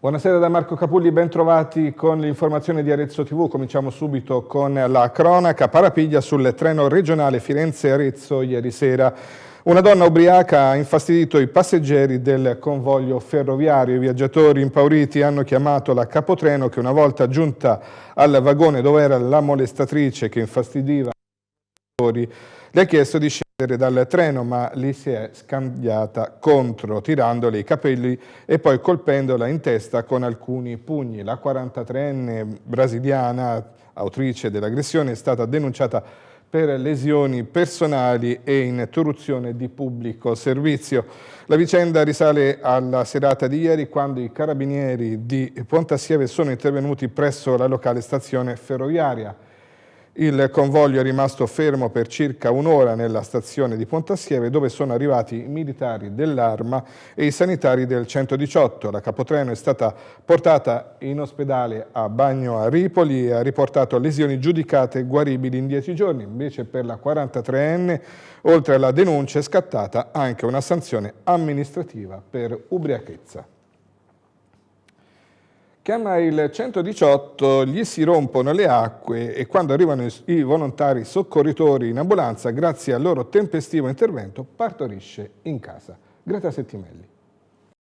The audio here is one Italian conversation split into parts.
Buonasera da Marco Capulli, ben trovati con l'informazione di Arezzo TV. Cominciamo subito con la cronaca. Parapiglia sul treno regionale Firenze-Arezzo ieri sera. Una donna ubriaca ha infastidito i passeggeri del convoglio ferroviario. I viaggiatori impauriti hanno chiamato la capotreno che una volta giunta al vagone dove era la molestatrice che infastidiva i le ha chiesto di scendere dal treno ma lì si è scambiata contro, tirandole i capelli e poi colpendola in testa con alcuni pugni. La 43enne brasiliana, autrice dell'aggressione, è stata denunciata per lesioni personali e interruzione di pubblico servizio. La vicenda risale alla serata di ieri quando i carabinieri di Pontassieve sono intervenuti presso la locale stazione ferroviaria. Il convoglio è rimasto fermo per circa un'ora nella stazione di Pontassieve dove sono arrivati i militari dell'Arma e i sanitari del 118. La capotreno è stata portata in ospedale a Bagno a Ripoli e ha riportato lesioni giudicate guaribili in dieci giorni. Invece per la 43enne, oltre alla denuncia, è scattata anche una sanzione amministrativa per ubriachezza. Chiama il 118, gli si rompono le acque e quando arrivano i volontari soccorritori in ambulanza, grazie al loro tempestivo intervento, partorisce in casa. Greta Settimelli.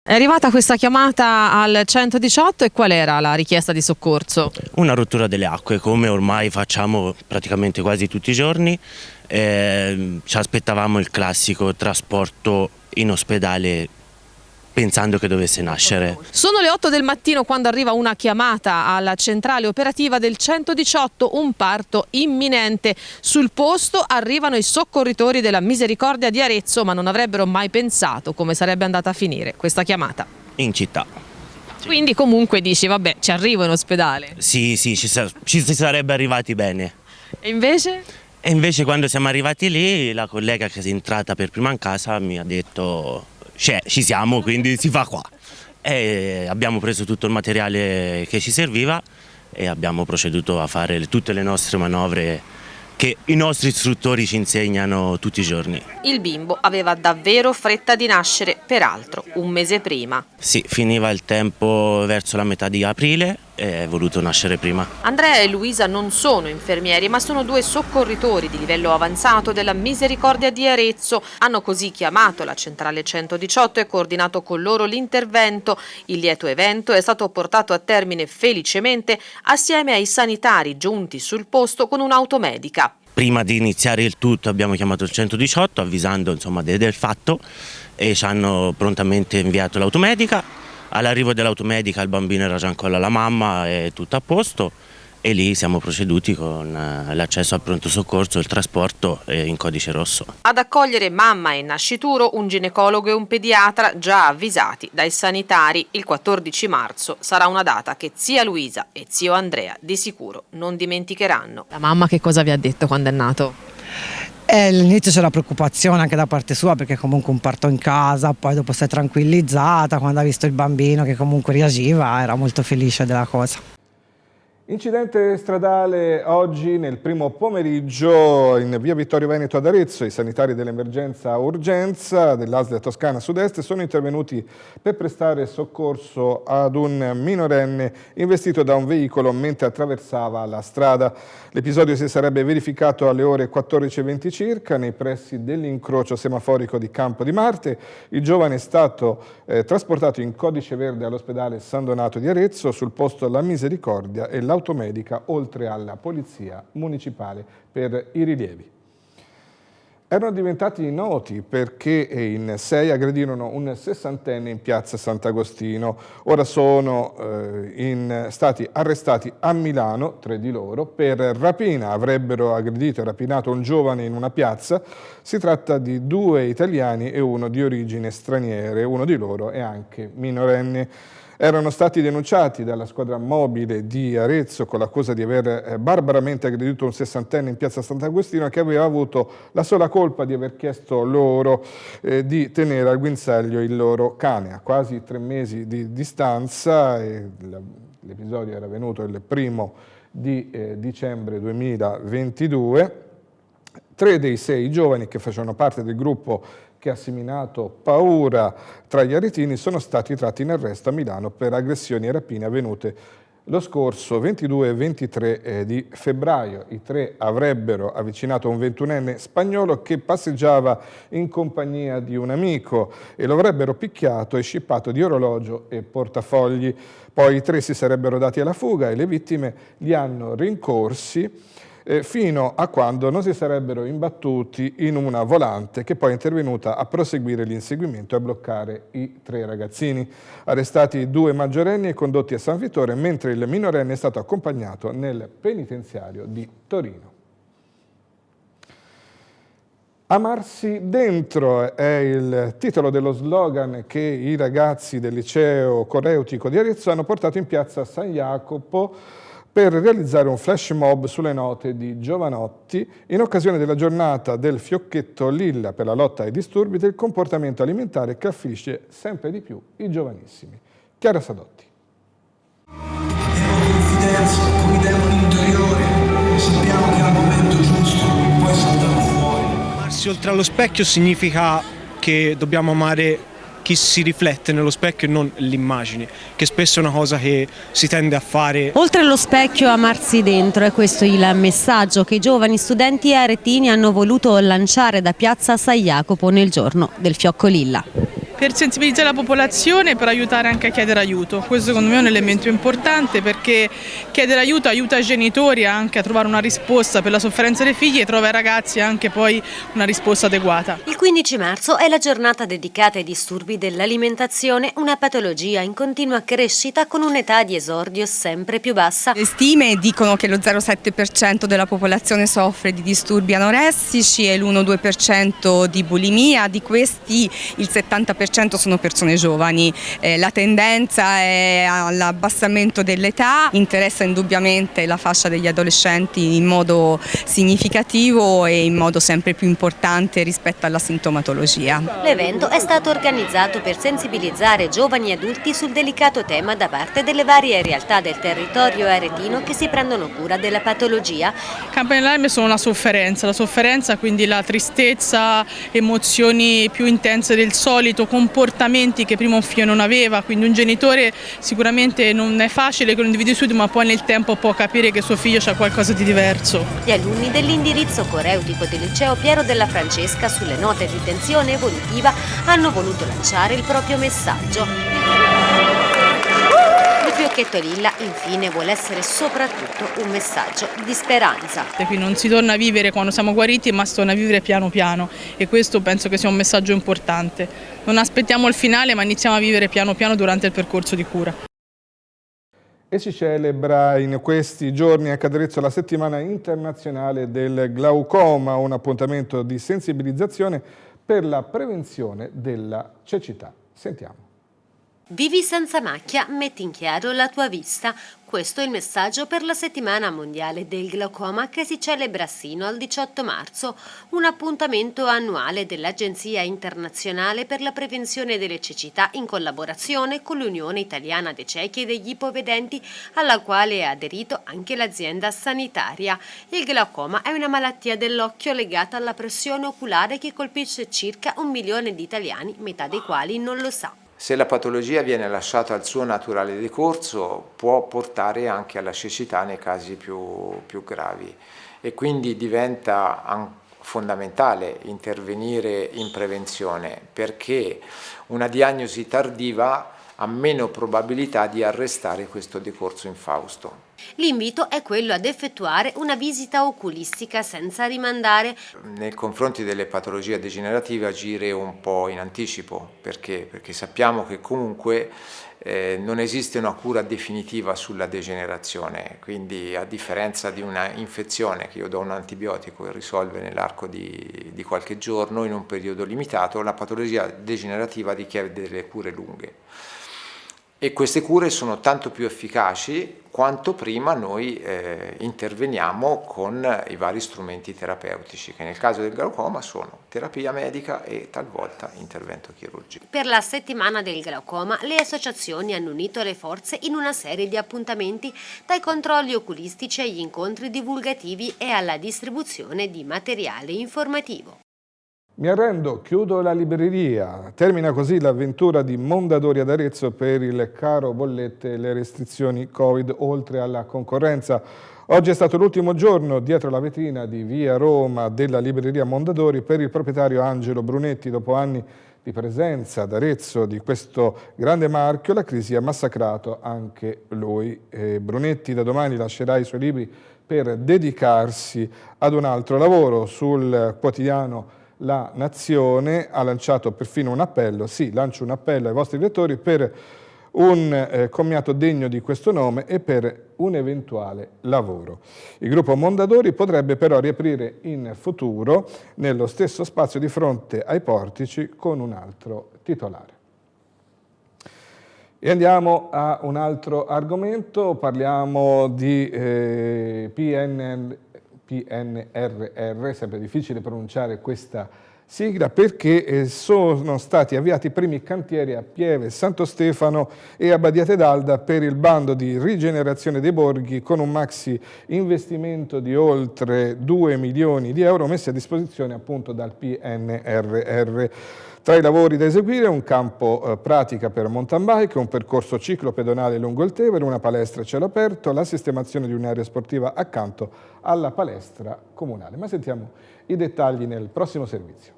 È arrivata questa chiamata al 118 e qual era la richiesta di soccorso? Una rottura delle acque, come ormai facciamo praticamente quasi tutti i giorni. Eh, ci aspettavamo il classico trasporto in ospedale pensando che dovesse nascere. Sono le 8 del mattino quando arriva una chiamata alla centrale operativa del 118, un parto imminente. Sul posto arrivano i soccorritori della Misericordia di Arezzo, ma non avrebbero mai pensato come sarebbe andata a finire questa chiamata. In città. Quindi comunque dici, vabbè, ci arrivo in ospedale. Sì, sì, ci, ci si sarebbe arrivati bene. E invece? E invece quando siamo arrivati lì, la collega che è entrata per prima in casa mi ha detto ci siamo, quindi si fa qua. E abbiamo preso tutto il materiale che ci serviva e abbiamo proceduto a fare tutte le nostre manovre che i nostri istruttori ci insegnano tutti i giorni. Il bimbo aveva davvero fretta di nascere, peraltro un mese prima. Sì, finiva il tempo verso la metà di aprile è voluto nascere prima. Andrea e Luisa non sono infermieri ma sono due soccorritori di livello avanzato della Misericordia di Arezzo. Hanno così chiamato la centrale 118 e coordinato con loro l'intervento. Il lieto evento è stato portato a termine felicemente assieme ai sanitari giunti sul posto con un'automedica. Prima di iniziare il tutto abbiamo chiamato il 118 avvisando insomma, del fatto e ci hanno prontamente inviato l'automedica. All'arrivo dell'automedica il bambino era già ancora la mamma e tutto a posto e lì siamo proceduti con eh, l'accesso al pronto soccorso il trasporto eh, in codice rosso. Ad accogliere mamma e nascituro un ginecologo e un pediatra già avvisati dai sanitari. Il 14 marzo sarà una data che zia Luisa e zio Andrea di sicuro non dimenticheranno. La mamma che cosa vi ha detto quando è nato? Eh, all'inizio c'era preoccupazione anche da parte sua perché comunque un parto in casa, poi dopo si è tranquillizzata quando ha visto il bambino che comunque reagiva, era molto felice della cosa. Incidente stradale oggi nel primo pomeriggio in via Vittorio Veneto ad Arezzo. I sanitari dell'emergenza urgenza dell'ASL Toscana Sud-Est sono intervenuti per prestare soccorso ad un minorenne investito da un veicolo mentre attraversava la strada. L'episodio si sarebbe verificato alle ore 14.20 circa nei pressi dell'incrocio semaforico di Campo di Marte. Il giovane è stato eh, trasportato in codice verde all'ospedale San Donato di Arezzo sul posto La Misericordia e la automedica oltre alla polizia municipale per i rilievi. Erano diventati noti perché in sei aggredirono un sessantenne in piazza Sant'Agostino. Ora sono eh, in, stati arrestati a Milano, tre di loro, per rapina. Avrebbero aggredito e rapinato un giovane in una piazza. Si tratta di due italiani e uno di origine straniere. Uno di loro è anche minorenne erano stati denunciati dalla squadra mobile di Arezzo con l'accusa di aver eh, barbaramente aggredito un sessantenne in piazza Sant'Agostino che aveva avuto la sola colpa di aver chiesto loro eh, di tenere al guinzaglio il loro cane. A quasi tre mesi di distanza, l'episodio era venuto il primo di eh, dicembre 2022, tre dei sei giovani che facevano parte del gruppo che ha seminato paura tra gli aretini sono stati tratti in arresto a Milano per aggressioni e rapine avvenute lo scorso 22 e 23 eh, di febbraio i tre avrebbero avvicinato un ventunenne spagnolo che passeggiava in compagnia di un amico e lo avrebbero picchiato e scippato di orologio e portafogli. Poi i tre si sarebbero dati alla fuga e le vittime li hanno rincorsi eh, fino a quando non si sarebbero imbattuti in una volante che poi è intervenuta a proseguire l'inseguimento e a bloccare i tre ragazzini. Arrestati due maggiorenni e condotti a San Vittore, mentre il minorenne è stato accompagnato nel penitenziario di Torino. Amarsi dentro è il titolo dello slogan che i ragazzi del liceo coreutico di Arezzo hanno portato in piazza San Jacopo per realizzare un flash mob sulle note di Giovanotti in occasione della giornata del fiocchetto lilla per la lotta ai disturbi del comportamento alimentare che affligge sempre di più i giovanissimi. Chiara Sadotti. Amarsi oltre allo specchio significa che dobbiamo amare chi si riflette nello specchio e non l'immagine, che spesso è una cosa che si tende a fare. Oltre allo specchio amarsi dentro, è questo il messaggio che i giovani studenti aretini hanno voluto lanciare da piazza San Jacopo nel giorno del fiocco lilla per sensibilizzare la popolazione e per aiutare anche a chiedere aiuto. Questo secondo me è un elemento importante perché chiedere aiuto aiuta i genitori anche a trovare una risposta per la sofferenza dei figli e trova ai ragazzi anche poi una risposta adeguata. Il 15 marzo è la giornata dedicata ai disturbi dell'alimentazione, una patologia in continua crescita con un'età di esordio sempre più bassa. Le stime dicono che lo 0,7% della popolazione soffre di disturbi anoressici e l'1-2% di bulimia, di questi il 70% 90% sono persone giovani, eh, la tendenza è all'abbassamento dell'età, interessa indubbiamente la fascia degli adolescenti in modo significativo e in modo sempre più importante rispetto alla sintomatologia. L'evento è stato organizzato per sensibilizzare giovani e adulti sul delicato tema da parte delle varie realtà del territorio aretino che si prendono cura della patologia. Campane d'allarme sono la sofferenza, la sofferenza quindi la tristezza, emozioni più intense del solito, comportamenti che prima un figlio non aveva, quindi un genitore sicuramente non è facile che lo individui subito ma poi nel tempo può capire che suo figlio ha qualcosa di diverso. Gli alunni dell'indirizzo coreutico del liceo Piero della Francesca sulle note di tensione evolutiva hanno voluto lanciare il proprio messaggio. Fiocchetto Lilla infine vuole essere soprattutto un messaggio di speranza. E qui non si torna a vivere quando siamo guariti ma si torna a vivere piano piano e questo penso che sia un messaggio importante. Non aspettiamo il finale ma iniziamo a vivere piano piano durante il percorso di cura. E si celebra in questi giorni a Caderezzo la settimana internazionale del glaucoma, un appuntamento di sensibilizzazione per la prevenzione della cecità. Sentiamo. Vivi senza macchia, metti in chiaro la tua vista. Questo è il messaggio per la settimana mondiale del glaucoma che si celebra sino al 18 marzo, un appuntamento annuale dell'Agenzia internazionale per la prevenzione delle cecità in collaborazione con l'Unione Italiana dei Ciechi e degli Ipovedenti, alla quale è aderito anche l'azienda sanitaria. Il glaucoma è una malattia dell'occhio legata alla pressione oculare che colpisce circa un milione di italiani, metà dei quali non lo sa. Se la patologia viene lasciata al suo naturale decorso può portare anche alla cecità nei casi più, più gravi. E quindi diventa fondamentale intervenire in prevenzione perché una diagnosi tardiva ha meno probabilità di arrestare questo decorso infausto. L'invito è quello ad effettuare una visita oculistica senza rimandare. Nei confronti delle patologie degenerative agire un po' in anticipo, perché? Perché sappiamo che comunque eh, non esiste una cura definitiva sulla degenerazione, quindi a differenza di una infezione che io do un antibiotico e risolve nell'arco di, di qualche giorno in un periodo limitato, la patologia degenerativa richiede delle cure lunghe e queste cure sono tanto più efficaci quanto prima noi eh, interveniamo con i vari strumenti terapeutici che nel caso del glaucoma sono terapia medica e talvolta intervento chirurgico. Per la settimana del glaucoma le associazioni hanno unito le forze in una serie di appuntamenti dai controlli oculistici agli incontri divulgativi e alla distribuzione di materiale informativo. Mi arrendo, chiudo la libreria. Termina così l'avventura di Mondadori ad Arezzo per il caro bollette e le restrizioni Covid oltre alla concorrenza. Oggi è stato l'ultimo giorno dietro la vetrina di Via Roma della libreria Mondadori per il proprietario Angelo Brunetti. Dopo anni di presenza ad Arezzo di questo grande marchio, la crisi ha massacrato anche lui. E Brunetti da domani lascerà i suoi libri per dedicarsi ad un altro lavoro sul quotidiano la Nazione ha lanciato perfino un appello, sì, lancio un appello ai vostri lettori per un eh, commiato degno di questo nome e per un eventuale lavoro. Il gruppo Mondadori potrebbe però riaprire in futuro nello stesso spazio di fronte ai portici con un altro titolare. E andiamo a un altro argomento, parliamo di eh, PNL, PNRR, sempre difficile pronunciare questa sigla, perché eh, sono stati avviati i primi cantieri a Pieve, Santo Stefano e a Badiate d'Alda per il bando di rigenerazione dei borghi con un maxi investimento di oltre 2 milioni di euro messi a disposizione appunto dal PNRR. Tra i lavori da eseguire un campo eh, pratica per mountain bike, un percorso ciclo pedonale lungo il Tevere, una palestra a cielo aperto, la sistemazione di un'area sportiva accanto alla palestra comunale. Ma sentiamo i dettagli nel prossimo servizio.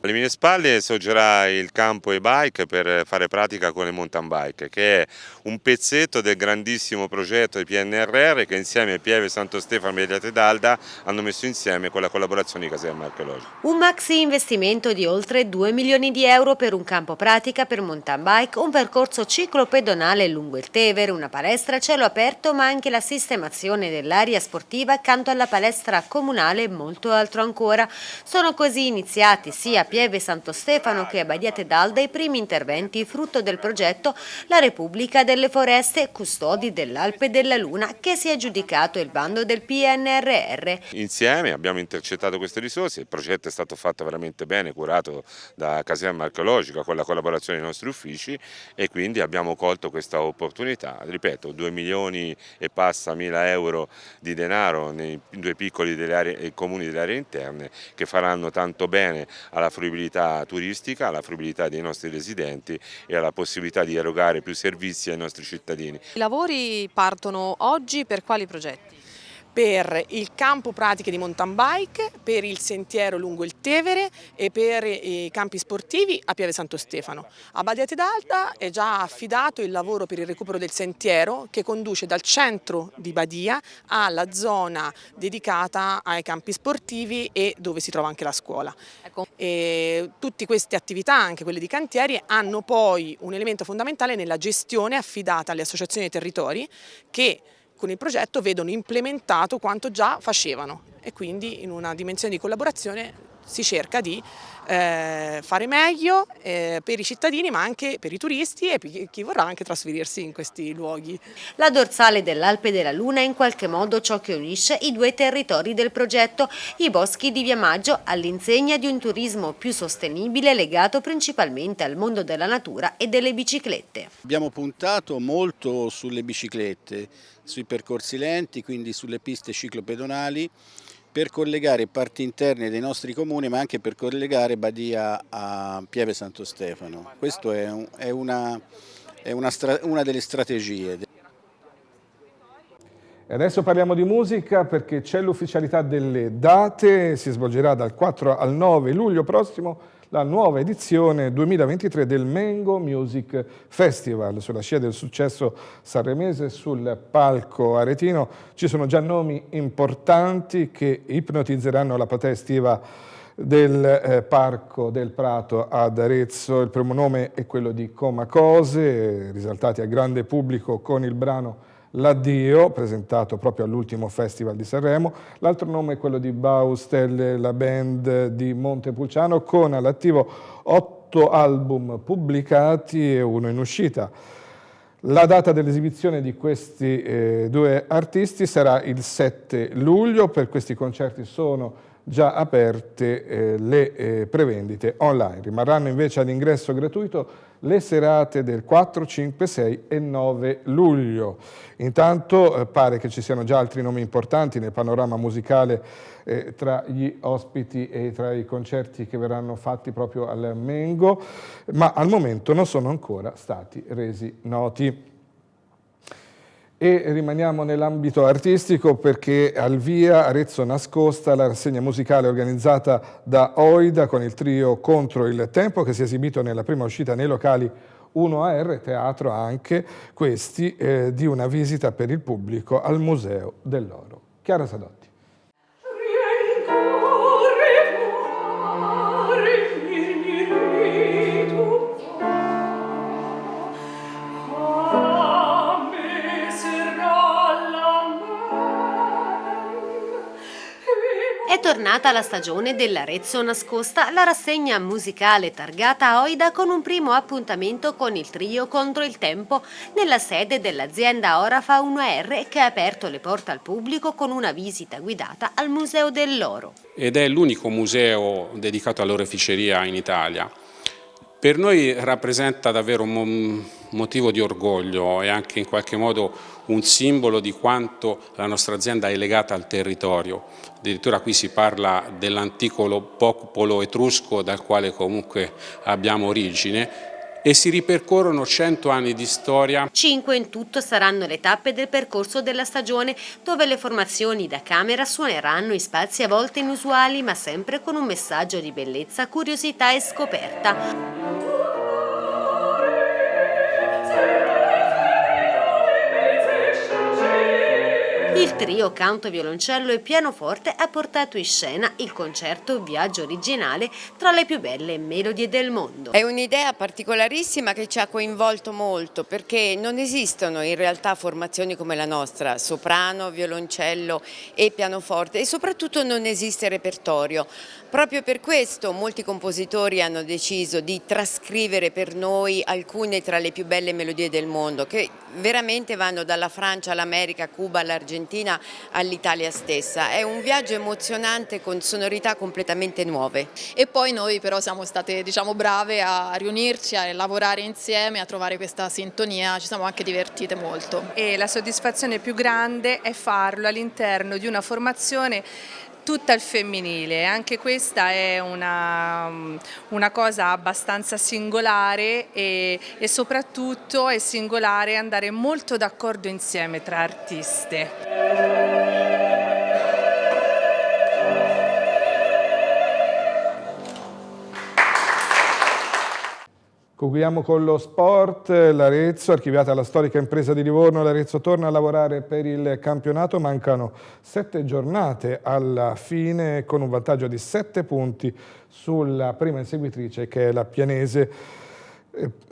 Alle mie spalle sorgerà il campo e-bike per fare pratica con le mountain bike, che è un pezzetto del grandissimo progetto di PNRR che insieme a Pieve Santo Stefano e Mediate d'Alda hanno messo insieme con la collaborazione di Caserma Archeologica. Un maxi investimento di oltre 2 milioni di euro per un campo pratica per mountain bike, un percorso ciclopedonale lungo il Tevere, una palestra a cielo aperto ma anche la sistemazione dell'area sportiva accanto alla palestra comunale e molto altro ancora. Sono così iniziati sia Pieve Santo Stefano che a Badiate d'Alda i primi interventi frutto del progetto La Repubblica delle Foreste, custodi dell'Alpe della Luna, che si è aggiudicato il bando del PNRR. Insieme abbiamo intercettato queste risorse, il progetto è stato fatto veramente bene, curato da Caserma Archeologica con la collaborazione dei nostri uffici e quindi abbiamo colto questa opportunità, ripeto 2 milioni e passa mila euro di denaro nei due piccoli delle aree, comuni delle aree interne che faranno tanto bene alla fruibilità turistica, alla fruibilità dei nostri residenti e alla possibilità di erogare più servizi ai nostri cittadini. I lavori partono oggi per quali progetti? Per il campo pratiche di mountain bike, per il sentiero lungo il Tevere e per i campi sportivi a Piave Santo Stefano. A Badiate d'Alta è già affidato il lavoro per il recupero del sentiero che conduce dal centro di Badia alla zona dedicata ai campi sportivi e dove si trova anche la scuola. Ecco. tutte queste attività, anche quelle di cantieri, hanno poi un elemento fondamentale nella gestione affidata alle associazioni dei territori che con il progetto vedono implementato quanto già facevano e quindi in una dimensione di collaborazione si cerca di eh, fare meglio eh, per i cittadini ma anche per i turisti e per chi vorrà anche trasferirsi in questi luoghi. La dorsale dell'Alpe della Luna è in qualche modo ciò che unisce i due territori del progetto, i boschi di Via Maggio all'insegna di un turismo più sostenibile legato principalmente al mondo della natura e delle biciclette. Abbiamo puntato molto sulle biciclette, sui percorsi lenti, quindi sulle piste ciclopedonali per collegare parti interne dei nostri comuni ma anche per collegare Badia a Pieve Santo Stefano. Questa è, un, è, una, è una, una delle strategie. E adesso parliamo di musica perché c'è l'ufficialità delle date, si svolgerà dal 4 al 9 luglio prossimo la nuova edizione 2023 del Mengo Music Festival. Sulla scia del successo sanremese sul palco aretino ci sono già nomi importanti che ipnotizzeranno la platea estiva del eh, Parco del Prato ad Arezzo. Il primo nome è quello di Coma Cose, risaltati al grande pubblico con il brano L'Addio, presentato proprio all'ultimo Festival di Sanremo. L'altro nome è quello di Baustelle, la band di Montepulciano, con all'attivo otto album pubblicati e uno in uscita. La data dell'esibizione di questi eh, due artisti sarà il 7 luglio, per questi concerti sono già aperte eh, le eh, prevendite online. Rimarranno invece ad ingresso gratuito le serate del 4, 5, 6 e 9 luglio. Intanto eh, pare che ci siano già altri nomi importanti nel panorama musicale eh, tra gli ospiti e tra i concerti che verranno fatti proprio al Mengo, ma al momento non sono ancora stati resi noti. E rimaniamo nell'ambito artistico perché al via Arezzo Nascosta, la rassegna musicale organizzata da Oida con il trio Contro il Tempo che si è esibito nella prima uscita nei locali 1AR Teatro anche questi eh, di una visita per il pubblico al Museo dell'Oro. Chiara Sadotti. Tornata la stagione dell'Arezzo Nascosta, la rassegna musicale targata Oida con un primo appuntamento con il trio Contro il Tempo nella sede dell'azienda Orafa 1R che ha aperto le porte al pubblico con una visita guidata al Museo dell'Oro. Ed è l'unico museo dedicato all'oreficeria in Italia. Per noi rappresenta davvero un motivo di orgoglio e anche in qualche modo un simbolo di quanto la nostra azienda è legata al territorio. Addirittura qui si parla dell'antico popolo etrusco dal quale comunque abbiamo origine e si ripercorrono 100 anni di storia. Cinque in tutto saranno le tappe del percorso della stagione dove le formazioni da camera suoneranno in spazi a volte inusuali ma sempre con un messaggio di bellezza, curiosità e scoperta. Il trio canto, violoncello e pianoforte ha portato in scena il concerto Viaggio originale tra le più belle melodie del mondo. È un'idea particolarissima che ci ha coinvolto molto perché non esistono in realtà formazioni come la nostra, soprano, violoncello e pianoforte e soprattutto non esiste repertorio. Proprio per questo molti compositori hanno deciso di trascrivere per noi alcune tra le più belle melodie del mondo che veramente vanno dalla Francia all'America, Cuba, all'Argentina all'Italia stessa. È un viaggio emozionante con sonorità completamente nuove. E poi noi però siamo state diciamo, brave a riunirci, a lavorare insieme, a trovare questa sintonia, ci siamo anche divertite molto. E la soddisfazione più grande è farlo all'interno di una formazione tutta al femminile, anche questa è una, una cosa abbastanza singolare e, e soprattutto è singolare andare molto d'accordo insieme tra artiste. Concludiamo con lo sport, l'Arezzo, archiviata la storica impresa di Livorno, l'Arezzo torna a lavorare per il campionato, mancano sette giornate alla fine con un vantaggio di sette punti sulla prima inseguitrice che è la Pianese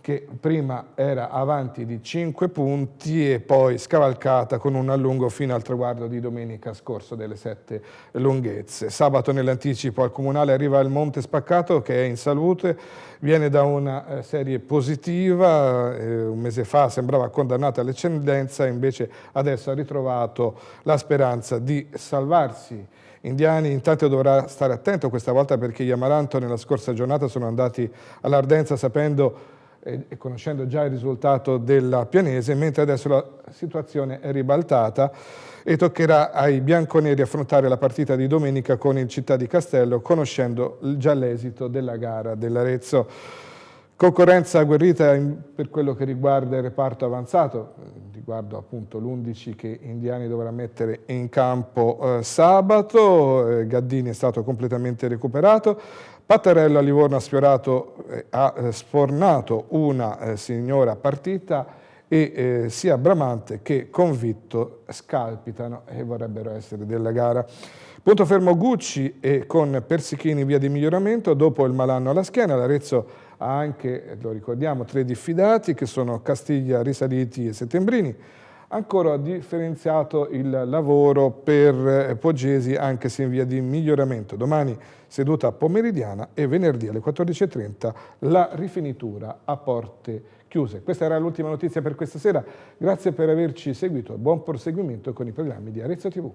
che prima era avanti di 5 punti e poi scavalcata con un allungo fino al traguardo di domenica scorso delle sette lunghezze. Sabato nell'anticipo al Comunale arriva il Monte Spaccato che è in salute, viene da una eh, serie positiva, eh, un mese fa sembrava condannata all'eccedenza, invece adesso ha ritrovato la speranza di salvarsi. Indiani intanto dovrà stare attento questa volta perché gli Amaranto nella scorsa giornata sono andati all'Ardenza sapendo e conoscendo già il risultato della Pianese, mentre adesso la situazione è ribaltata e toccherà ai bianconeri affrontare la partita di domenica con il Città di Castello, conoscendo già l'esito della gara dell'Arezzo. Concorrenza agguerrita per quello che riguarda il reparto avanzato, riguardo appunto l'11 che Indiani dovrà mettere in campo eh, sabato, eh, Gaddini è stato completamente recuperato, Pattarello a Livorno ha sfiorato, eh, ha eh, sfornato una eh, signora partita e eh, sia Bramante che Convitto scalpitano e vorrebbero essere della gara. Punto fermo Gucci e con Persichini via di miglioramento, dopo il malanno alla schiena, l'Arezzo ha anche, lo ricordiamo, tre diffidati che sono Castiglia, Risaliti e Settembrini, ancora differenziato il lavoro per eh, Poggesi anche se in via di miglioramento. Domani seduta pomeridiana e venerdì alle 14.30 la rifinitura a porte chiuse. Questa era l'ultima notizia per questa sera. Grazie per averci seguito e buon proseguimento con i programmi di Arezzo TV.